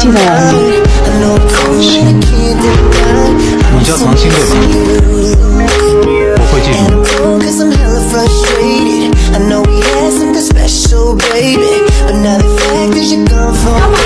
记得我了吗？你叫唐鑫对吧？我会记住。Come